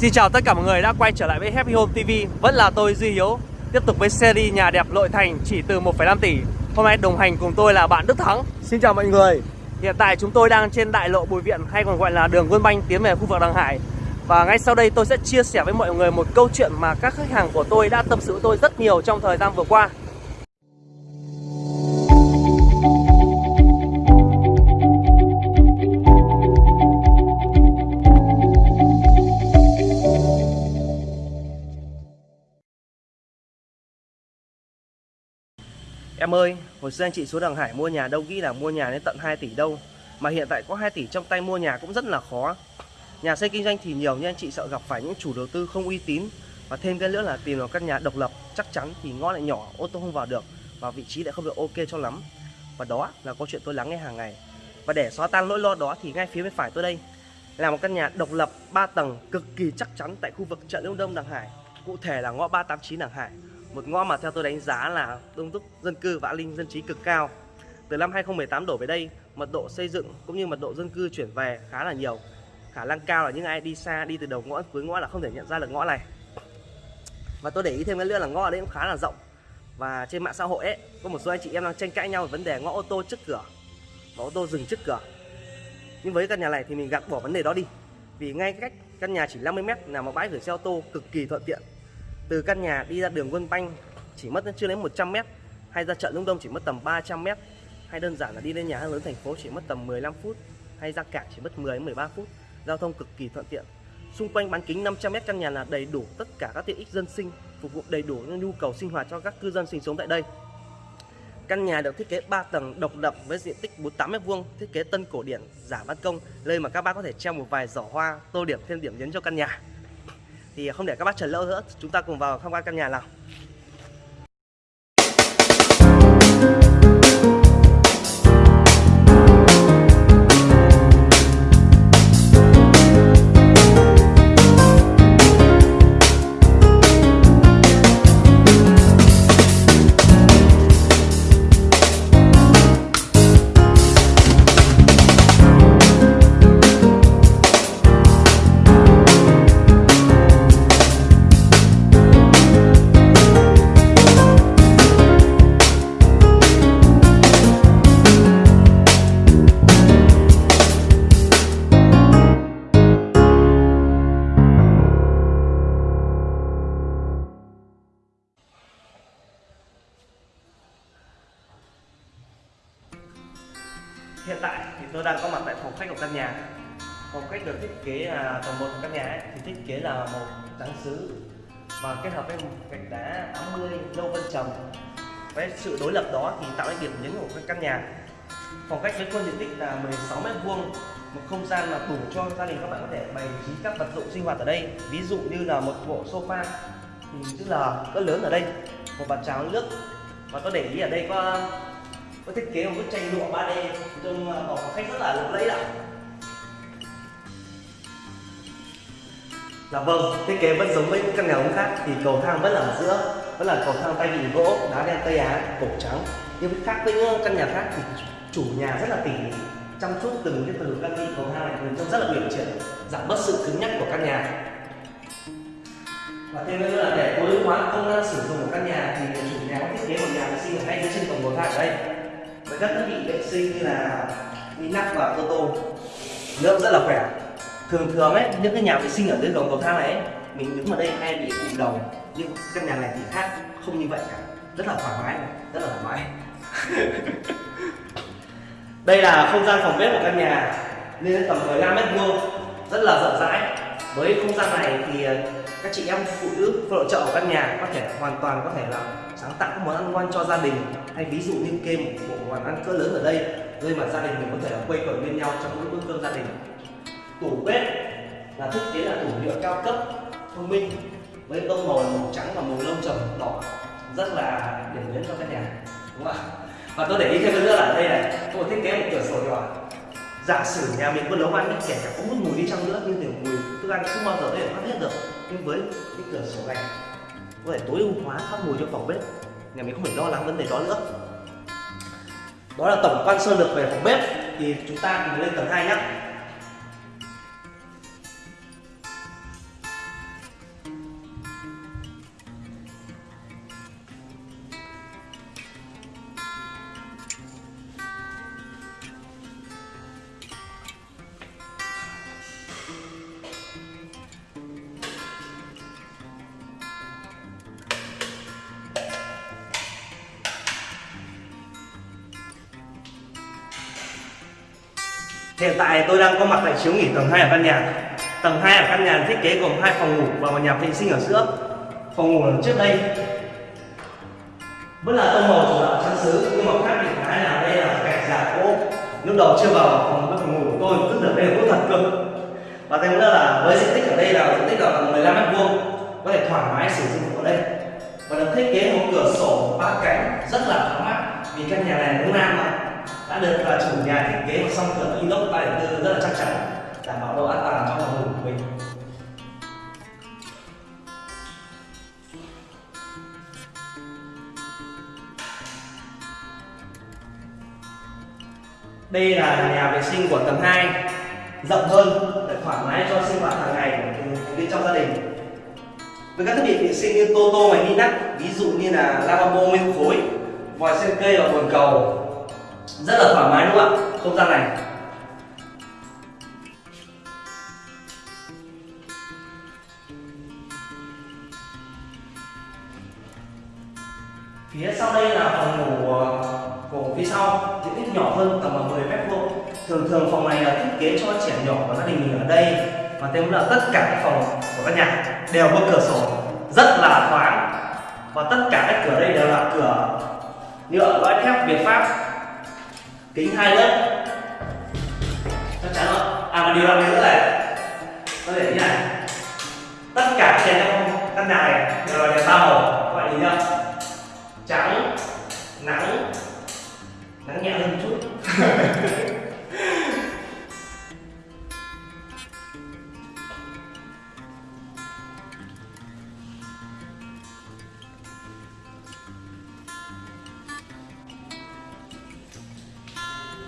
Xin chào tất cả mọi người đã quay trở lại với Happy Home TV Vẫn là tôi Duy Hiếu Tiếp tục với series nhà đẹp nội thành chỉ từ 1,5 tỷ. Hôm nay đồng hành cùng tôi là bạn Đức Thắng. Xin chào mọi người. Hiện tại chúng tôi đang trên đại lộ Bùi Viện hay còn gọi là đường Quân Banh tiến về khu vực Đằng Hải. Và ngay sau đây tôi sẽ chia sẻ với mọi người một câu chuyện mà các khách hàng của tôi đã tâm sự với tôi rất nhiều trong thời gian vừa qua Em ơi, hồi xưa anh chị xuống Đằng Hải mua nhà đâu nghĩ là mua nhà đến tận 2 tỷ đâu. Mà hiện tại có 2 tỷ trong tay mua nhà cũng rất là khó. Nhà xây kinh doanh thì nhiều nhưng anh chị sợ gặp phải những chủ đầu tư không uy tín. Và thêm cái nữa là tìm được căn nhà độc lập chắc chắn thì ngõ lại nhỏ, ô tô không vào được Và vị trí lại không được ok cho lắm. Và đó là câu chuyện tôi lắng nghe hàng ngày. Và để xóa tan nỗi lo đó thì ngay phía bên phải tôi đây. Là một căn nhà độc lập 3 tầng cực kỳ chắc chắn tại khu vực chợ Đông Đông Đằng Hải. Cụ thể là ngõ 389 Đằng Hải một ngõ mà theo tôi đánh giá là đông đúc dân cư và an ninh dân trí cực cao. Từ năm 2018 đổ về đây, mật độ xây dựng cũng như mật độ dân cư chuyển về khá là nhiều. Khả năng cao là những ai đi xa đi từ đầu ngõ cuối ngõ là không thể nhận ra được ngõ này. Và tôi để ý thêm cái nữa là ngõ ở đây cũng khá là rộng. Và trên mạng xã hội ấy, có một số anh chị em đang tranh cãi nhau về vấn đề ngõ ô tô trước cửa và ô tô dừng trước cửa. Nhưng với căn nhà này thì mình gạt bỏ vấn đề đó đi. Vì ngay cách căn nhà chỉ 50 m là một bãi gửi xe ô tô cực kỳ thuận tiện từ căn nhà đi ra đường Quân Banh chỉ mất chưa đến 100 mét hay ra chợ lũng Đông chỉ mất tầm 300 mét hay đơn giản là đi lên nhà hàng lớn thành phố chỉ mất tầm 15 phút hay ra cảng chỉ mất 10 đến 13 phút. Giao thông cực kỳ thuận tiện. Xung quanh bán kính 500 mét căn nhà là đầy đủ tất cả các tiện ích dân sinh phục vụ đầy đủ những nhu cầu sinh hoạt cho các cư dân sinh sống tại đây. Căn nhà được thiết kế 3 tầng độc lập với diện tích 48 m2, thiết kế tân cổ điển, giả ban công, nơi mà các bác có thể treo một vài giỏ hoa, tô điểm thêm điểm nhấn cho căn nhà thì không để các bác chờ lâu nữa, chúng ta cùng vào tham quan căn nhà nào. Hiện tại thì tôi đang có mặt tại phòng khách của căn nhà. Phòng khách được thiết kế là tầng một của căn nhà ấy, thì thiết kế là màu trắng sứ và kết hợp với gạch đá 80 lâu vân trầm với sự đối lập đó thì tạo nên điểm nhấn của căn nhà. Phòng khách với khuôn diện tích là 16 mét vuông một không gian là đủ cho gia đình các bạn có thể bày trí các vật dụng sinh hoạt ở đây. Ví dụ như là một bộ sofa thì chữ L cỡ lớn ở đây một bàn cháo nước. Và tôi để ý ở đây có có thiết kế một bức tranh lụa 3D trông ờ, phòng khách rất là lộng lẫy ạ. Dạ vâng, thiết kế vẫn giống với những căn nhà ống khác thì cầu thang vẫn là ở giữa vẫn là cầu thang tay vịn gỗ, đá đen Tây Á, cổ trắng. Nhưng khác với những căn nhà khác thì chủ nhà rất là tỉ mỉ chăm chút từng cái phần căn đi cầu thang này trông rất là uyển chuyển giảm bớt sự cứng nhắc của căn nhà. Và thêm nữa là để tối ưu hóa công năng sử dụng của căn nhà thì chủ nhà có thiết kế một nhà vệ sinh ở ngay dưới chân cổng cầu thang ở đây các thiết bị vệ sinh như là Minax và Toto nước rất là khỏe. Thường thường ấy những cái nhà vệ sinh ở dưới cổng cầu thang này ấy, mình đứng ở đây hay bị cụm đầu nhưng căn nhà này thì khác không như vậy cả. Rất là thoải mái rất là thoải mái. Đây là không gian phòng bếp của căn nhà. Lên tầm 15 mét vuông. Rất là rộng rãi. Với không gian này thì các chị em phụ nữ phụ trợ ở căn nhà có thể hoàn toàn có thể là sáng tạo các món ăn ngon cho gia đình. Hay ví dụ như kê một bộ món ăn cỡ lớn ở đây, nơi mà gia đình mình có thể quây quần bên nhau trong những bữa cơm gia đình. Tủ bếp là thiết kế là tủ nhựa cao cấp, thông minh, với tông màu màu trắng và màu lông trầm đỏ. Rất là điểm nhấn cho căn nhà, đúng không ạ? Và tôi để ý thêm nữa là ở đây này tôi thiết kế một cửa sổ nhỏ. Giả sử nhà mình có nấu ăn kể cả có hút mùi đi chăng nữa, nhưng thì mùi, thức ăn không bao giờ có thể phát hết được nhưng với cái cửa sổ này, có thể tối ưu hóa thoát mùi cho phòng bếp. Nhà mình không phải lo lắng vấn đề đó nữa. Đó là tổng quan sơ lược về phòng bếp. Thì chúng ta cùng lên tầng 2 nhé Hiện tại tôi đang có mặt tại chiếu nghỉ tầng 2 ở căn nhà. Tầng 2 ở căn nhà thiết kế gồm hai phòng ngủ và một nhà vệ sinh ở giữa. Phòng ngủ ở trước đây vẫn là tông màu chủ đạo trắng xứ, nhưng mà khác biệt cái là đây là gạch giả gỗ. Lúc đầu chưa vào phòng phòng ngủ của tôi tức là đây là gỗ thật cơ. Và thêm nữa là với diện tích ở đây là diện tích là 15 mét vuông, có thể thoải mái sử dụng ở đây và được thiết kế một cửa sổ ba cánh, rất là thoáng mát, vì căn nhà này hướng nam mà đã được là chủ nhà thiết kế một song cửa inox 304 rất là chắc chắn, đảm bảo độ an toàn trong phòng ngủ của mình. Đây là nhà vệ sinh của tầng 2 rộng hơn để thoải mái cho sinh hoạt hàng ngày của thành viên trong gia đình. Với các thiết bị vệ sinh như tô tô máy ví dụ như là lavabo nguyên khối, vòi sen cây và bồn cầu rất là thoải mái đúng không ạ? Không gian này phía sau đây là phòng ngủ ờ, của phía sau. Diện tích nhỏ hơn tầm 10 mét vuông. Thường thường phòng này là thiết kế cho trẻ nhỏ và gia đình mình ở đây. Và thêm là tất cả các phòng của các nhà đều có cửa sổ. Rất là thoáng. Và tất cả các cửa đây đều là cửa nhựa, loại thép Việt Pháp kính hai lớp. Chắc chắn rồi. À và điều đặc biệt nữa này có thể như này tất cả trên trong căn nhà này đều là đèn ba màu, các bạn nhìn nhá. Trắng, nắng nắng nhẹ hơn một chút.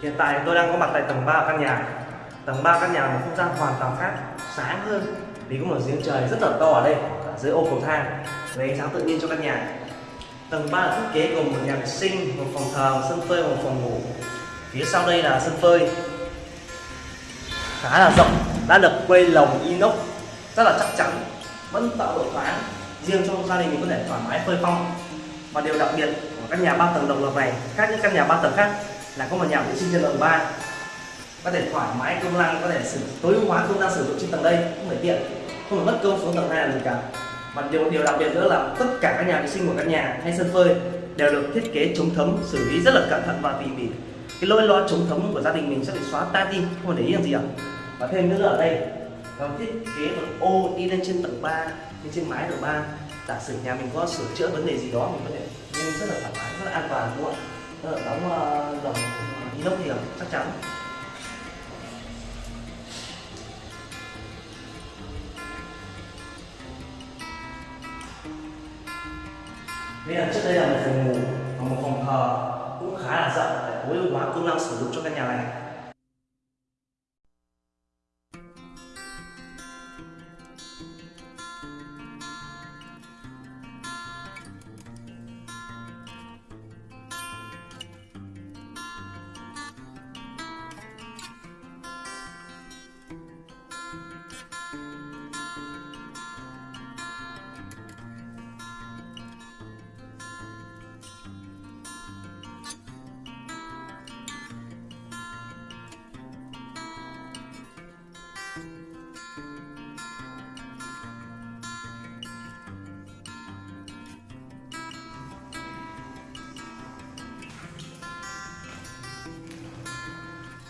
Hiện tại tôi đang có mặt tại tầng 3 căn nhà. Tầng 3 căn nhà là một không gian hoàn toàn khác Sáng hơn Vì có một giếng trời rất là to ở đây ở Dưới ô cầu thang Lấy ánh sáng tự nhiên cho căn nhà. Tầng 3 là thiết kế gồm một nhà vệ sinh, một phòng thờ, một sân phơi một phòng ngủ. Phía sau đây là sân phơi. Khá là rộng Đã được quây lồng inox Rất là chắc chắn Vẫn tạo độ thoáng Riêng cho gia đình mình có thể thoải mái phơi phong Và điều đặc biệt của căn nhà 3 tầng độc lập này Khác những căn nhà 3 tầng khác là có một nhà vệ sinh trên tầng 3 có thể thoải mái công năng có thể sử tối ưu hóa công năng sử dụng trên tầng đây, không phải tiện. Không phải mất công xuống tầng 2 làm gì cả. Và điều điều đặc biệt nữa là tất cả các nhà vệ sinh của các nhà, hay sân phơi, đều được thiết kế chống thấm, xử lý rất là cẩn thận và tỉ mỉ. Cái lỗi loa chống thấm của gia đình mình sẽ bị xóa tan đi, không phải để ý làm gì ạ và thêm nữa ở đây, nó thiết kế một ô đi lên trên tầng 3 lên trên mái tầng 3 giả sử nhà mình có sửa chữa vấn đề gì đó, mình có thể nên rất là thoải mái, rất là an toàn, đúng không ạ? Ờ, đóng ờ, lồng inox thì chắc chắn. Đây là trước đây là một phòng ngủ và một phòng thờ cũng khá là rộng để tối ưu hóa công năng sử dụng cho căn nhà này.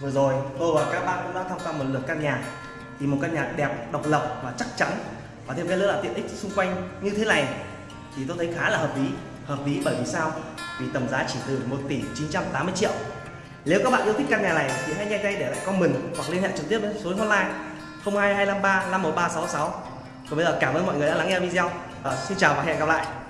Vừa rồi tôi và các bạn cũng đã tham quan một lượt căn nhà. Thì một căn nhà đẹp, độc lập và chắc chắn. Và thêm cái nữa là tiện ích xung quanh như thế này Thì tôi thấy khá là hợp lý. Hợp lý bởi vì sao? Vì tầm giá chỉ từ 1 tỷ 980 triệu. Nếu các bạn yêu thích căn nhà này thì hãy nhanh tay để lại comment hoặc liên hệ trực tiếp với số hotline 02253 51366 Còn bây giờ cảm ơn mọi người đã lắng nghe video. À, Xin chào và hẹn gặp lại.